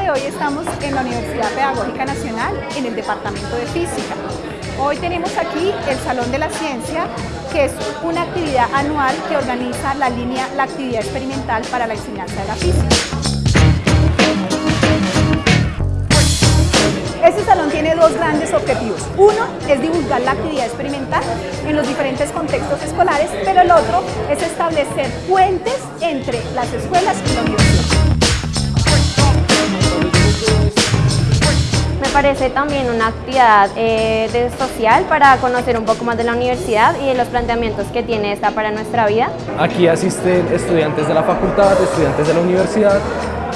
de hoy estamos en la Universidad Pedagógica Nacional en el Departamento de Física. Hoy tenemos aquí el Salón de la Ciencia, que es una actividad anual que organiza la línea La Actividad Experimental para la Enseñanza de la Física. Este salón tiene dos grandes objetivos. Uno es divulgar la actividad experimental en los diferentes contextos escolares, pero el otro es establecer puentes entre las escuelas y la universidad. Parece también una actividad eh, de social para conocer un poco más de la universidad y de los planteamientos que tiene esta para nuestra vida. Aquí asisten estudiantes de la facultad, estudiantes de la universidad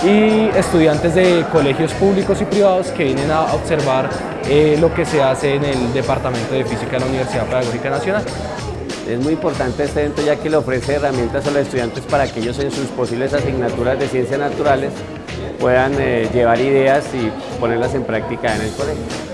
y estudiantes de colegios públicos y privados que vienen a observar eh, lo que se hace en el Departamento de Física de la Universidad Pedagógica Nacional. Es muy importante este evento ya que le ofrece herramientas a los estudiantes para que ellos en sus posibles asignaturas de ciencias naturales puedan eh, llevar ideas y ponerlas en práctica en el colegio.